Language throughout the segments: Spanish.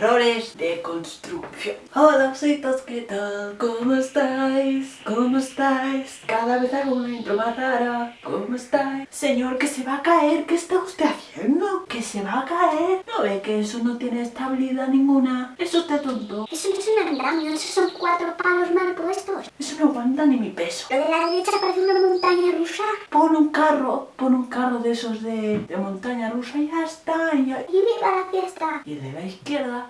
errores de construcción. Hola, ositos, ¿qué tal? ¿Cómo estáis? ¿Cómo estáis? Cada vez hago una intro más rara. ¿Cómo estáis? Señor, que se va a caer. ¿Qué está usted haciendo? Que se va a caer. ¿No ve que eso no tiene estabilidad ninguna? ¿Es usted tonto? Eso no es un andamio, esos son cuatro palos mal puestos. No aguanta ni mi peso. Lo de la derecha parece una montaña rusa. Pon un carro, pon un carro de esos de, de montaña rusa y ya está. Y, ya- Y viva la fiesta. y de la izquierda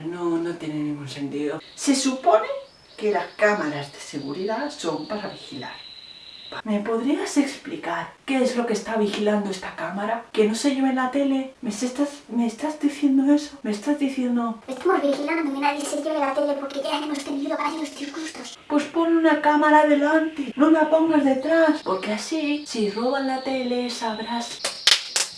no, no tiene ningún sentido. Se supone que las cámaras de seguridad son para vigilar. ¿Me podrías explicar qué es lo que está vigilando esta cámara? ¿Que no se lleve en la tele? ¿Me estás, ¿Me estás diciendo eso? ¿Me estás diciendo...? Estamos vigilando que nadie se lleve la tele porque ya hemos tenido varios disgustos. Pues pon una cámara delante, no la pongas detrás, porque así, si roban la tele, sabrás...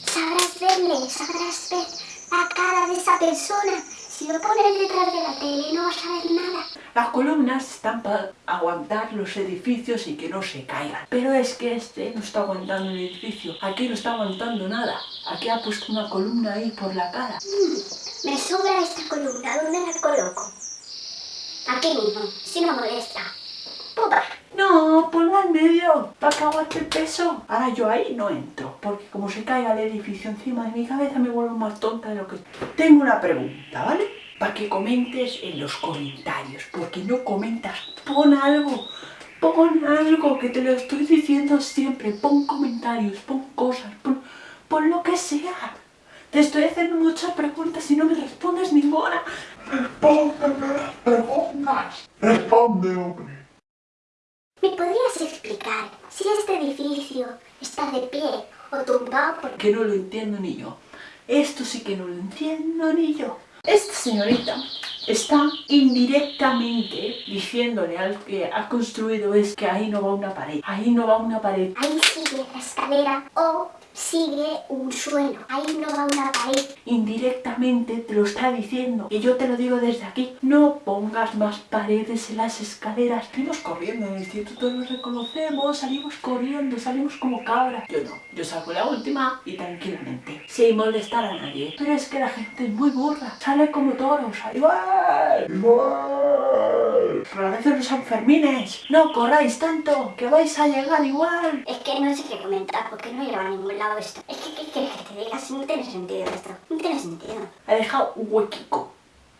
Sabrás verle, sabrás ver la cara de esa persona. Si lo pones detrás de la tele no vas a ver nada. Las columnas están para aguantar los edificios y que no se caigan. Pero es que este no está aguantando el edificio. Aquí no está aguantando nada. Aquí ha puesto una columna ahí por la cara. Me sobra esta columna, ¿dónde la coloco? Aquí mismo, si no molesta. Pupa. No, ponla en medio, para que aguante el peso. Ahora yo ahí no entro, porque como se caiga el edificio encima de mi cabeza me vuelvo más tonta de lo que... Tengo una pregunta, ¿vale? Para que comentes en los comentarios, porque no comentas. Pon algo, pon algo, que te lo estoy diciendo siempre. Pon comentarios, pon cosas, pon, pon lo que sea. Te estoy haciendo muchas preguntas y no me respondes ninguna. Respóndeme las preguntas. Responde, hombre. ¿Me podrías explicar si este edificio está de pie o tumbado por que no lo entiendo ni yo. Esto sí que no lo entiendo ni yo. Esta señorita está indirectamente diciéndole al que ha construido es que ahí no va una pared, ahí no va una pared. Ahí sigue la escalera o sigue un suelo. Ahí no va una pared. Indirectamente te lo está diciendo. Y yo te lo digo desde aquí. No pongas más paredes en las escaleras. Salimos corriendo en el instituto, nos reconocemos, salimos corriendo, salimos como cabras. Yo no, yo salgo la última y tranquilamente, sin molestar a nadie. Pero es que la gente es muy burra, sale como toros, igual. Igual. Parece los Sanfermines. No corráis tanto, que vais a llegar igual. Es que no sé qué comentar porque no lleva a ningún lado esto. Es que, ¿qué quieres que te diga? Si no tiene sentido esto. No tiene sentido. Ha dejado un huequico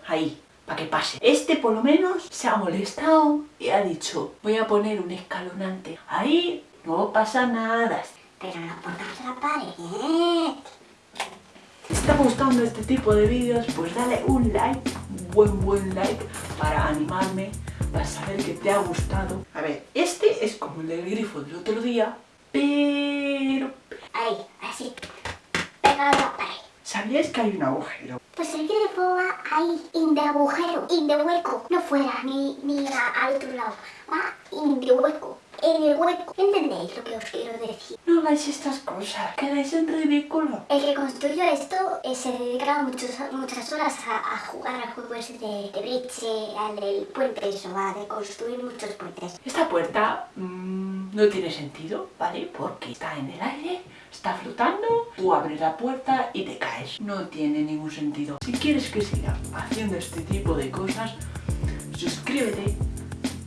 ahí, para que pase. Este por lo menos se ha molestado y ha dicho, voy a poner un escalonante. Ahí no pasa nada. Pero no pongas la pared. Si te está gustando este tipo de vídeos, pues dale un like, buen buen like, para animarme, para saber que te ha gustado. A ver, este es como el del grifo del otro día, pero... Ahí, así. Pegado a la pared. ¿Sabíais que hay un agujero? Pues el grifo va ahí, in de agujero, in de hueco. No fuera ni, ni a- al otro lado. Va in de hueco. En el hueco. ¿Entendéis lo que os quiero decir? No hagáis estas cosas, quedáis en ridículo. El que construyó esto eh, se dedicaba muchos, muchas horas a, a jugar al juego ese de, de bridge, al del puente, eso, a de construir muchos puentes. Esta puerta mm, no tiene sentido, ¿vale? Porque está en el aire, está flotando, tú abres la puerta y te caes. No tiene ningún sentido. Si quieres que siga haciendo este tipo de cosas, suscríbete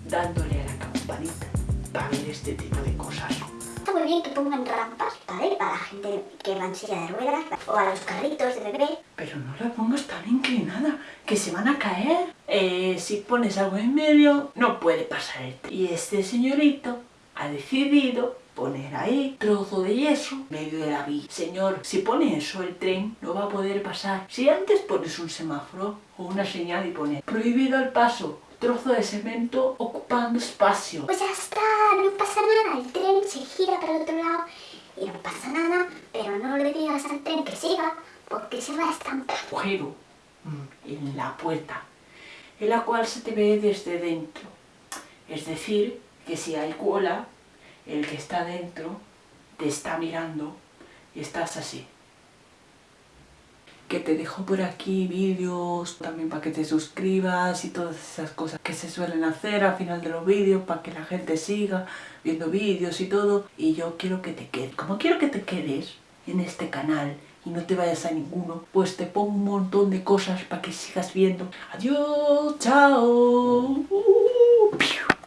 dándole a la campanita para ver este tipo de cosas. Está muy bien que pongan rampas, ¿vale? Para la gente que va en silla de ruedas o a los carritos de bebé. Pero no la pongas tan inclinada, que se van a caer. Eh, si pones algo en medio, no puede pasar el tren. Y este señorito ha decidido poner ahí trozo de yeso en medio de la vía. Señor, si pone eso el tren no va a poder pasar. Si antes pones un semáforo o una señal y pone prohibido el paso, trozo de cemento ocupando espacio. Pues ya está, no pasa nada. El tren se gira para el otro lado y no pasa nada. Pero no le digas al tren que siga porque se va a estampar. agujero mm, en la puerta, en la cual se te ve desde dentro. Es decir, que si hay cola, el que está dentro te está mirando y estás así. Que te dejo por aquí vídeos también para que te suscribas y todas esas cosas que se suelen hacer al final de los vídeos para que la gente siga viendo vídeos y todo. Y yo quiero que te quedes. Como quiero que te quedes en este canal y no te vayas a ninguno, pues te pongo un montón de cosas para que sigas viendo. Adiós, chao.